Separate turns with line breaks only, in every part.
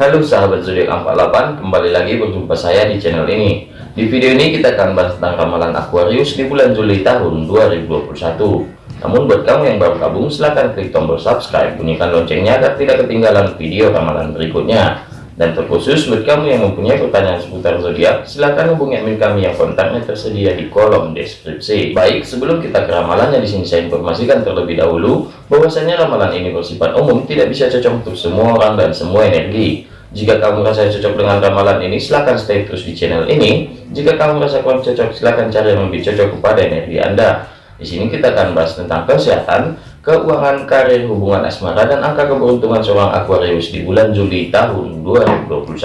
Halo sahabat zodiak 48 kembali lagi berjumpa saya di channel ini di video ini kita akan bahas tentang ramalan Aquarius di bulan Juli tahun 2021 namun buat kamu yang baru gabung silahkan klik tombol subscribe bunyikan loncengnya agar tidak ketinggalan video ramalan berikutnya dan terkhusus buat kamu yang mempunyai pertanyaan seputar zodiak, silahkan hubungi admin kami yang kontaknya tersedia di kolom deskripsi. Baik, sebelum kita ke ramalannya di sini saya informasikan terlebih dahulu bahwasanya ramalan ini bersifat umum, tidak bisa cocok untuk semua orang dan semua energi. Jika kamu merasa cocok dengan ramalan ini, silahkan stay terus di channel ini. Jika kamu merasa kurang cocok, silahkan cari yang lebih cocok kepada energi Anda. Di sini kita akan bahas tentang kesehatan, keuangan, karir, hubungan asmara, dan angka keberuntungan seorang Aquarius di bulan Juli tahun 2021.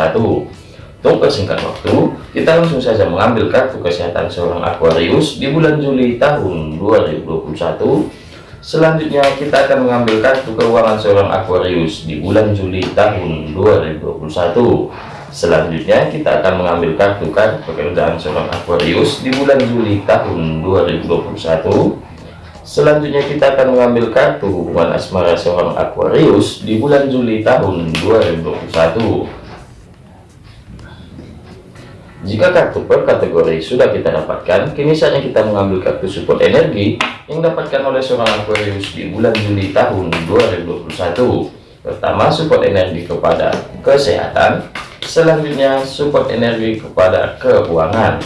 Untuk persingkat waktu, kita langsung saja mengambil kartu kesehatan seorang Aquarius di bulan Juli tahun 2021. Selanjutnya kita akan mengambil kartu keuangan seorang Aquarius di bulan Juli tahun 2021. Selanjutnya kita akan mengambil kartu kartu pekerjaan seorang Aquarius di bulan Juli tahun 2021 Selanjutnya kita akan mengambil kartu hubungan asmara seorang Aquarius di bulan Juli tahun 2021. Jika kartu per kategori sudah kita dapatkan, kini saatnya kita mengambil kartu support energi yang dapatkan oleh seorang Aquarius di bulan Juli tahun 2021. Pertama, support energi kepada kesehatan. Selanjutnya, support energi kepada keuangan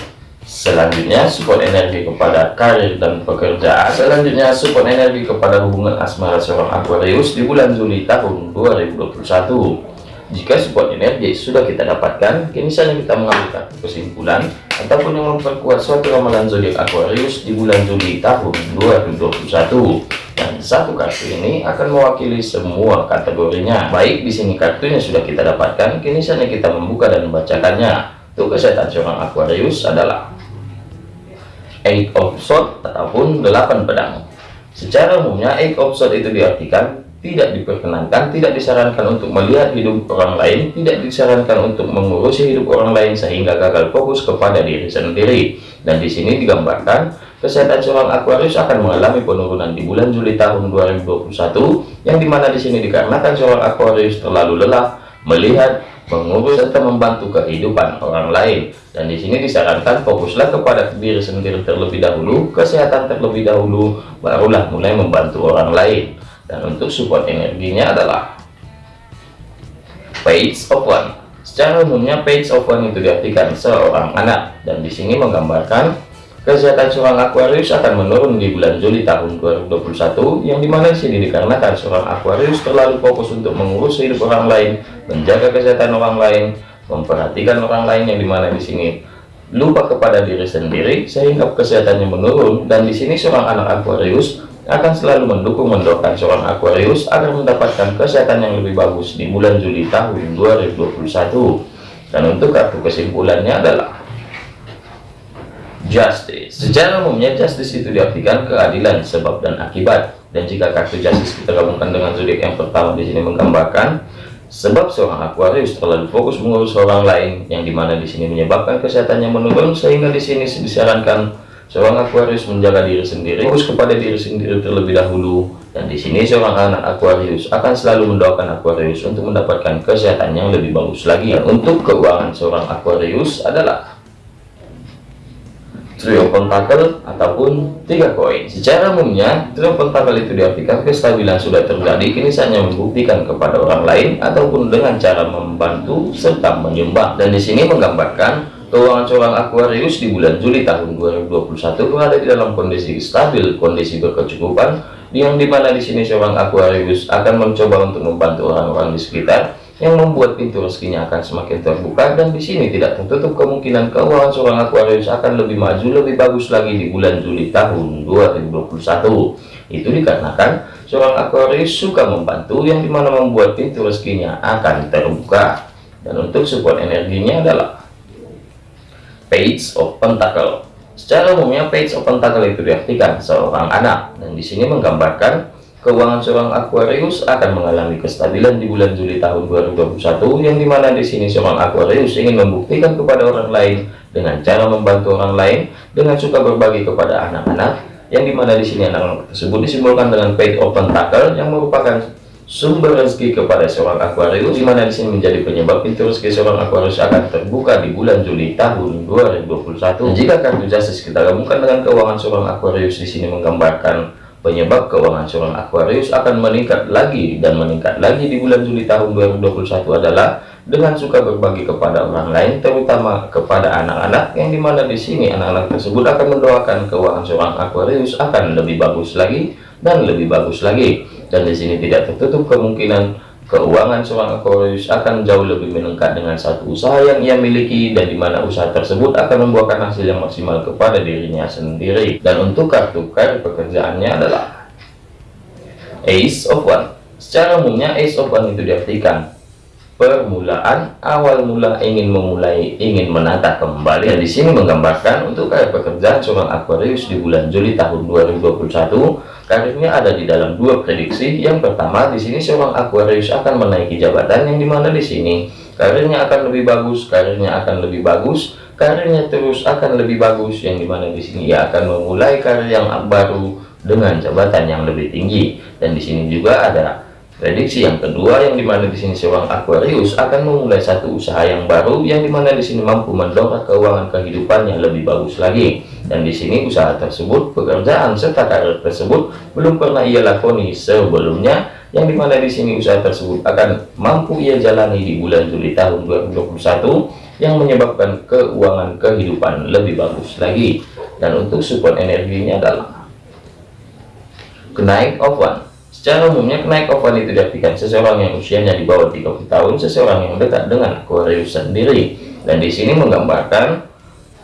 Selanjutnya support energi kepada karir dan pekerjaan. Selanjutnya support energi kepada hubungan asmara seorang Aquarius di bulan Juli tahun 2021. Jika support energi sudah kita dapatkan, kini saja kita mengambil kesimpulan ataupun yang memperkuat suatu ramalan zodiak Aquarius di bulan Juli tahun 2021. Dan satu kartu ini akan mewakili semua kategorinya. Baik, di sini kartunya sudah kita dapatkan, kini saja kita membuka dan membacakannya. Untuk kesehatan seorang Aquarius adalah eight of sword ataupun delapan pedang secara umumnya eight of sword itu diartikan tidak diperkenankan tidak disarankan untuk melihat hidup orang lain tidak disarankan untuk mengurusi hidup orang lain sehingga gagal fokus kepada diri sendiri. Dan di sini digambarkan kesehatan seorang Aquarius akan mengalami penurunan di bulan Juli tahun 2021 yang di mana di sini dikarenakan seorang Aquarius terlalu lelah melihat mengurus serta membantu kehidupan orang lain. Dan di sini disarankan fokuslah kepada diri sendiri terlebih dahulu kesehatan terlebih dahulu barulah mulai membantu orang lain dan untuk support energinya adalah page of one. Secara umumnya page of one itu diartikan seorang anak. Dan di sini menggambarkan Kesehatan seorang Aquarius akan menurun di bulan Juli tahun 2021 yang di mana sini dikarenakan seorang Aquarius terlalu fokus untuk mengurus hidup orang lain, menjaga kesehatan orang lain, memperhatikan orang lain yang di mana di sini lupa kepada diri sendiri sehingga kesehatannya menurun. Dan di sini seorang anak Aquarius akan selalu mendukung mendoakan seorang Aquarius agar mendapatkan kesehatan yang lebih bagus di bulan Juli tahun 2021 dan untuk kartu kesimpulannya adalah justice. Secara umumnya justice itu diartikan keadilan sebab dan akibat. Dan jika kartu justice kita gabungkan dengan zodiak yang pertama di sini menggambarkan sebab seorang Aquarius terlalu fokus mengurus orang lain yang di mana di sini menyebabkan kesehatannya menurun sehingga di sini disarankan seorang Aquarius menjaga diri sendiri fokus kepada diri sendiri terlebih dahulu. Dan di sini seorang anak Aquarius akan selalu mendoakan Aquarius untuk mendapatkan kesehatan yang lebih bagus lagi. Dan untuk keuangan seorang Aquarius adalah trio pentakel ataupun tiga koin. Secara umumnya trio pentakel itu diartikan kestabilan sudah terjadi kini saatnya membuktikan kepada orang lain ataupun dengan cara membantu serta menyumbang. Dan di sini menggambarkan keuangan seorang Aquarius di bulan Juli tahun 2021 berada di dalam kondisi stabil kondisi berkecukupan. Yang di mana di sini seorang Aquarius akan mencoba untuk membantu orang-orang di sekitar yang membuat pintu rezekinya akan semakin terbuka. Dan di sini tidak tertutup kemungkinan keuangan seorang Aquarius akan lebih maju lebih bagus lagi di bulan Juli tahun 2021 itu dikarenakan seorang Aquarius suka membantu yang di mana membuat pintu rezekinya akan terbuka. Dan untuk support energinya adalah page of pentacle secara umumnya page of pentacle itu diartikan seorang anak dan di sini menggambarkan Keuangan seorang Aquarius akan mengalami kestabilan di bulan Juli tahun 2021 yang di mana di sini seorang Aquarius ingin membuktikan kepada orang lain dengan cara membantu orang lain dengan suka berbagi kepada anak-anak yang di mana di sini anak-anak tersebut disimbolkan dengan page open tackle yang merupakan sumber rezeki kepada seorang Aquarius di mana di sini menjadi penyebab pintu rezeki seorang Aquarius akan terbuka di bulan Juli tahun 2021 dan jika kartu justice kita gabungkan dengan keuangan seorang Aquarius di sini menggambarkan penyebab keuangan seorang Aquarius akan meningkat lagi dan meningkat lagi di bulan Juli tahun 2021 adalah dengan suka berbagi kepada orang lain terutama kepada anak-anak yang di mana di sini anak-anak tersebut akan mendoakan keuangan seorang Aquarius akan lebih bagus lagi dan lebih bagus lagi dan di sini tidak tertutup kemungkinan keuangan seorang Aquarius akan jauh lebih meningkat dengan satu usaha yang ia miliki dan di mana usaha tersebut akan membuahkan hasil yang maksimal kepada dirinya sendiri. Dan untuk kartu karir pekerjaannya adalah Ace of One. Secara umumnya Ace of One itu diartikan permulaan awal mula ingin memulai ingin menata kembali. Dan di sini menggambarkan untuk karir pekerjaan seorang Aquarius di bulan Juli tahun 2021 karirnya ada di dalam dua prediksi. Yang pertama di sini seorang Aquarius akan menaiki jabatan yang di mana di sini karirnya akan lebih bagus karirnya akan lebih bagus karirnya terus akan lebih bagus. Yang di mana di sini ia akan memulai karir yang baru dengan jabatan yang lebih tinggi. Dan di sini juga ada Prediksi yang kedua yang di mana di sini seorang Aquarius akan memulai satu usaha yang baru yang di mana di sini mampu mendongkrak keuangan kehidupannya lebih bagus lagi. Dan di sini usaha tersebut pekerjaan serta karir tersebut belum pernah ia lakoni sebelumnya. Yang di mana di sini usaha tersebut akan mampu ia jalani di bulan Juli tahun 2021 yang menyebabkan keuangan kehidupan lebih bagus lagi. Dan untuk support energinya adalah kenaik of one Secara umumnya kenaik ovan itu diartikan seseorang yang usianya di bawah 30 tahun, seseorang yang dekat dengan Aquarius sendiri. Dan di sini menggambarkan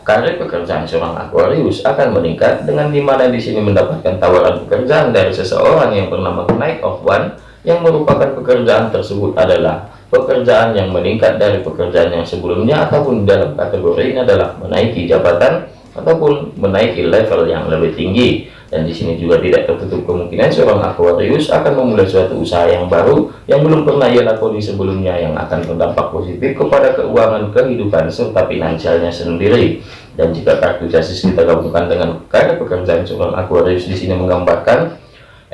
karir pekerjaan seorang Aquarius akan meningkat dengan di mana di sini mendapatkan tawaran pekerjaan dari seseorang yang bernama kenaik of one yang merupakan pekerjaan tersebut adalah pekerjaan yang meningkat dari pekerjaan yang sebelumnya ataupun dalam kategori ini adalah menaiki jabatan ataupun menaiki level yang lebih tinggi. Dan di sini juga tidak tertutup kemungkinan seorang Aquarius akan memulai suatu usaha yang baru yang belum pernah ia lakoni sebelumnya yang akan berdampak positif kepada keuangan kehidupan serta finansialnya sendiri. Dan jika kartu jasis kita gabungkan dengan karya pekerjaan seorang Aquarius di sini menggambarkan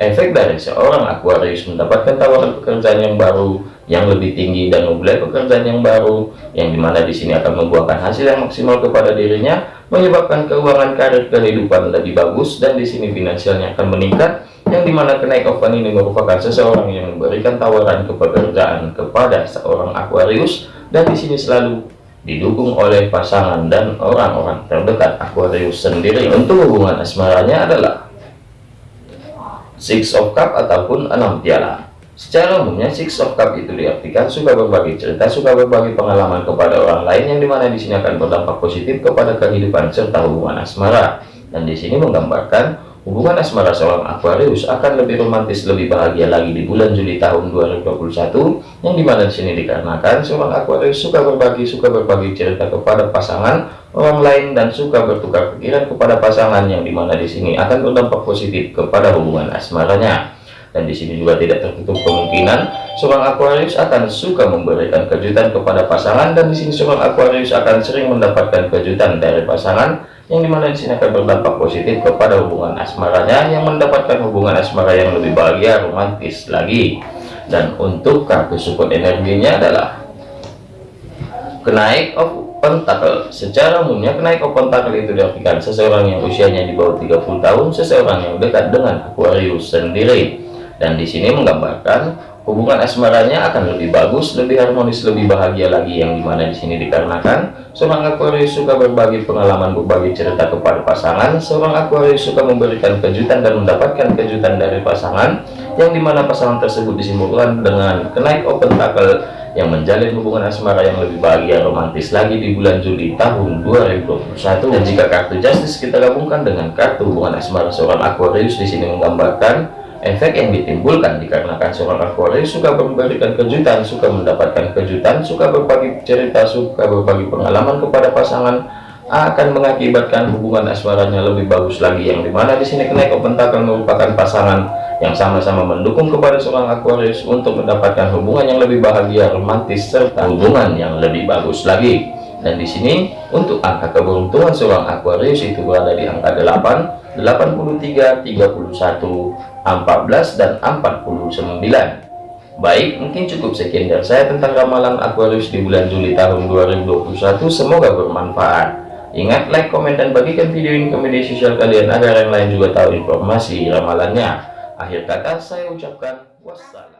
efek dari seorang Aquarius mendapatkan tawaran pekerjaan yang baru yang lebih tinggi dan memulai pekerjaan yang baru yang di mana di sini akan membuahkan hasil yang maksimal kepada dirinya menyebabkan keuangan karir kehidupan lebih bagus dan di sini finansialnya akan meningkat yang di mana kenaik oven ini merupakan seseorang yang memberikan tawaran kepekerjaan kepada seorang Aquarius dan di sini selalu didukung oleh pasangan dan orang-orang terdekat Aquarius sendiri. Untuk hubungan asmaranya adalah Six of Cup ataupun enam piala Secara umumnya Six of Cup itu diartikan suka berbagi cerita, suka berbagi pengalaman kepada orang lain yang di mana di sini akan berdampak positif kepada kehidupan serta hubungan asmara. Dan di sini menggambarkan hubungan asmara seorang Aquarius akan lebih romantis, lebih bahagia lagi di bulan Juli tahun 2021 yang di mana di sini dikarenakan seorang Aquarius suka berbagi, suka berbagi cerita kepada pasangan orang lain dan suka bertukar pikiran kepada pasangan yang di mana di sini akan berdampak positif kepada hubungan asmaranya dan di sini juga tidak tertutup kemungkinan seorang Aquarius akan suka memberikan kejutan kepada pasangan. Dan di sini seorang Aquarius akan sering mendapatkan kejutan dari pasangan yang di mana di sini akan berdampak positif kepada hubungan asmaranya yang mendapatkan hubungan asmara yang lebih bahagia romantis lagi. Dan untuk kartu support energinya adalah kenaik of pentacle. Secara umumnya kenaik of pentacle itu diartikan seseorang yang usianya di bawah 30 tahun seseorang yang dekat dengan Aquarius sendiri dan di sini menggambarkan hubungan asmaranya akan lebih bagus, lebih harmonis, lebih bahagia lagi yang di mana di sini dikarenakan seorang Aquarius suka berbagi pengalaman, berbagi cerita kepada pasangan, seorang Aquarius suka memberikan kejutan dan mendapatkan kejutan dari pasangan yang di mana pasangan tersebut disimpulkan dengan kenaik open tackle yang menjalin hubungan asmara yang lebih bahagia romantis lagi di bulan Juli tahun 2021 dan jika kartu justice kita gabungkan dengan kartu hubungan asmara seorang Aquarius di sini menggambarkan efek yang ditimbulkan dikarenakan seorang Aquarius suka memberikan kejutan, suka mendapatkan kejutan, suka berbagi cerita, suka berbagi pengalaman kepada pasangan akan mengakibatkan hubungan asmaranya lebih bagus lagi yang di mana di sini kenaik pentakel merupakan pasangan yang sama-sama mendukung kepada seorang Aquarius untuk mendapatkan hubungan yang lebih bahagia, romantis serta hubungan yang lebih bagus lagi. Dan di sini untuk angka keberuntungan seorang Aquarius itu berada di angka 8, 83, 31, 14 dan 49 Baik, mungkin cukup sekian dari saya tentang ramalan Aquarius di bulan Juli tahun 2021. Semoga bermanfaat. Ingat, like, komen, dan bagikan video ini ke media sosial kalian agar yang lain juga tahu informasi ramalannya. Akhir kata, saya ucapkan wassalam.